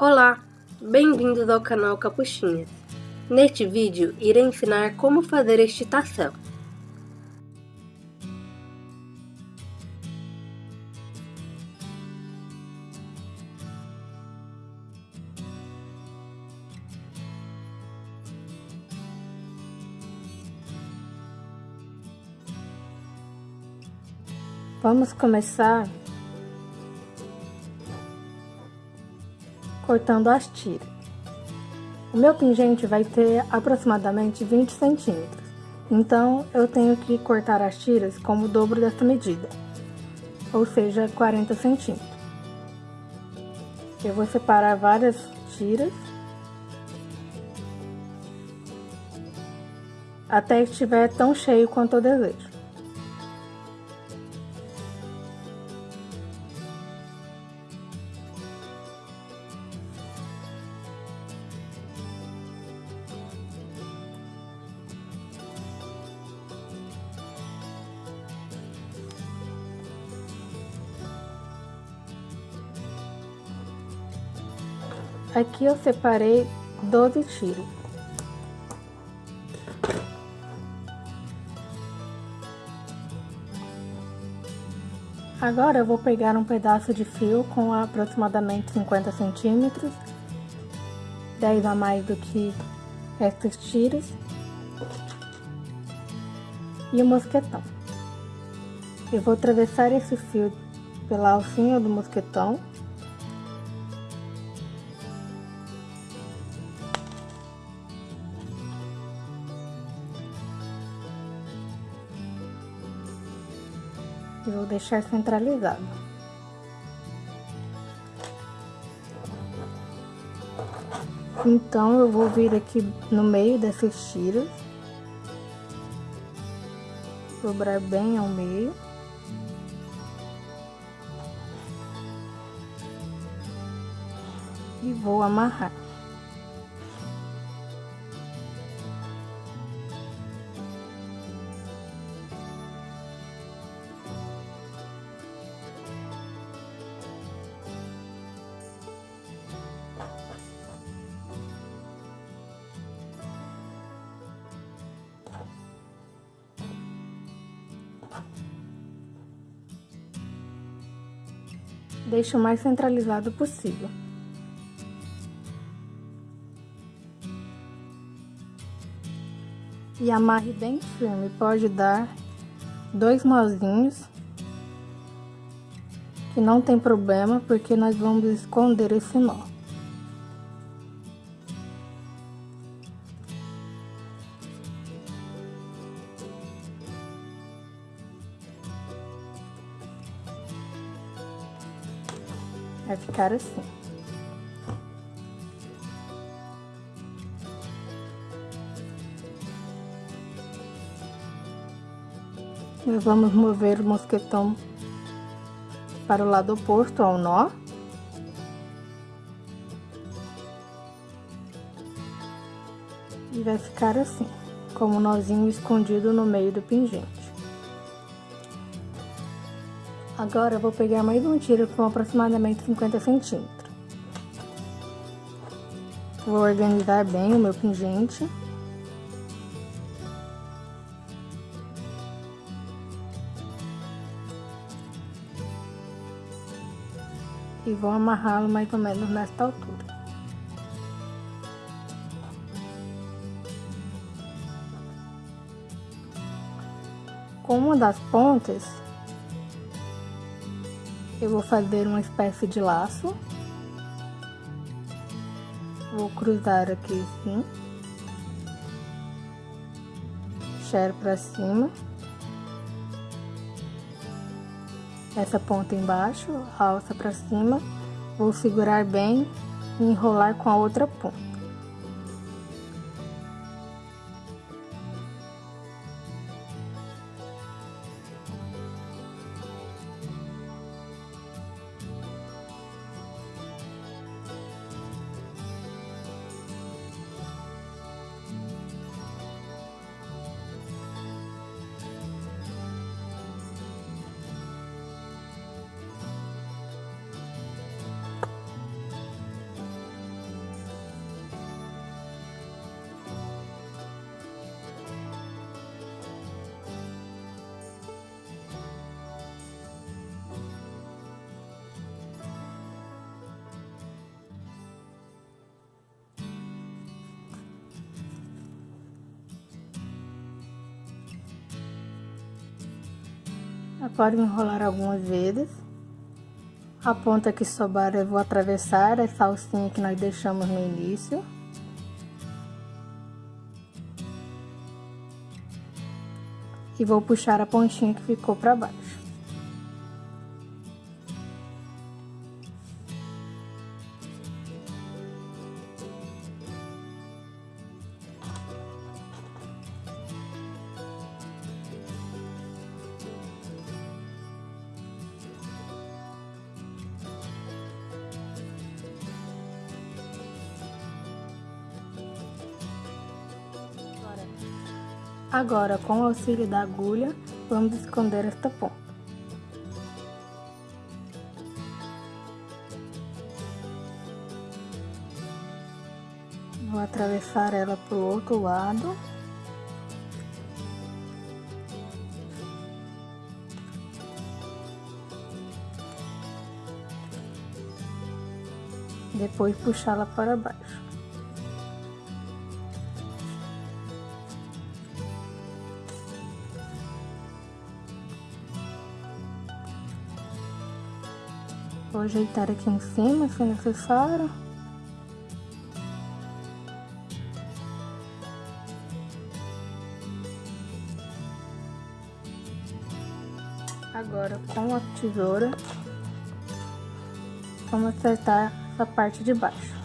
Olá, bem-vindos ao canal Capuchinhas. Neste vídeo, irei ensinar como fazer este tação. Vamos começar cortando as tiras. O meu pingente vai ter aproximadamente 20 centímetros, então eu tenho que cortar as tiras como o dobro dessa medida, ou seja, 40 centímetros. Eu vou separar várias tiras até estiver tão cheio quanto eu desejo. Aqui eu separei 12 tiros. Agora eu vou pegar um pedaço de fio com aproximadamente 50 centímetros, 10 a mais do que estas tiras, e o mosquetão. Eu vou atravessar esse fio pela alcinha do mosquetão vou deixar centralizado. Então, eu vou vir aqui no meio dessas tiras, dobrar bem ao meio. E vou amarrar. Deixe o mais centralizado possível. E amarre bem firme, pode dar dois nozinhos, que não tem problema, porque nós vamos esconder esse nó. Vai ficar assim. E vamos mover o mosquetão para o lado oposto ao nó. E vai ficar assim, como um nozinho escondido no meio do pingente. Agora eu vou pegar mais um tiro com aproximadamente 50 centímetros. Vou organizar bem o meu pingente. E vou amarrá-lo mais ou menos nesta altura. Com uma das pontas, eu vou fazer uma espécie de laço. Vou cruzar aqui assim. Puxar pra cima. Essa ponta embaixo, alça pra cima. Vou segurar bem e enrolar com a outra ponta. Agora enrolar algumas vezes. A ponta que sobrar eu vou atravessar essa alcinha que nós deixamos no início. E vou puxar a pontinha que ficou para baixo. Agora, com o auxílio da agulha, vamos esconder esta ponta. Vou atravessar ela para o outro lado. Depois puxá-la para baixo. Vou ajeitar aqui em cima, se necessário. Agora, com a tesoura, vamos acertar essa parte de baixo.